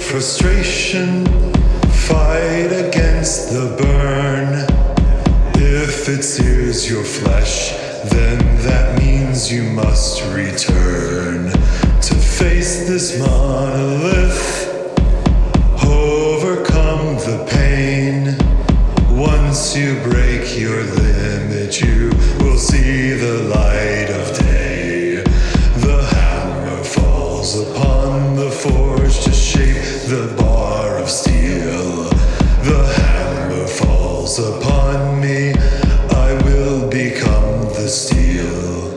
frustration, fight against the burn. If it sears your flesh, then that means you must return to face this monolith. Overcome the pain. Once you break your limit, you will see the light the bar of steel. The hammer falls upon me, I will become the steel.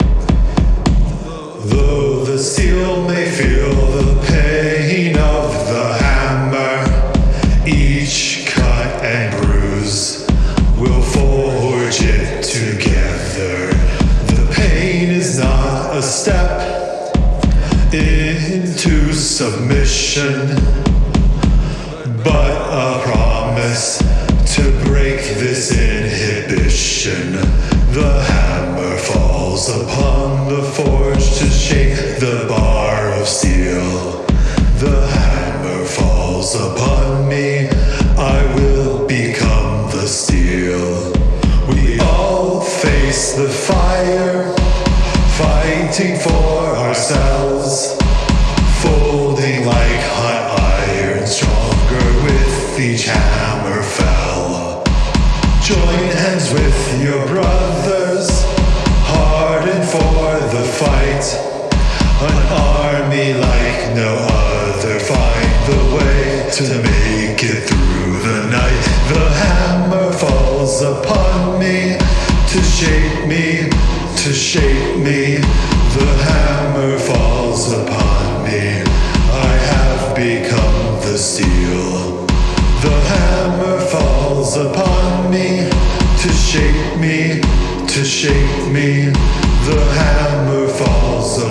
Though the steel may feel the pain of the hammer, each cut and bruise will forge it together. The pain is not a step into submission, but a promise to break this inhibition. The hammer falls upon the forge to shape the bar of steel. The hammer falls upon me, I will become the steel. We all face the fire, fighting for ourselves, Join hands with your brothers, hardened for the fight. An army like no other, find the way to make it through the night. The hammer falls upon me to shape me, to shape me. The hammer falls upon me. I have become the steel. The hammer falls upon me to shape me, to shape me. The hammer falls.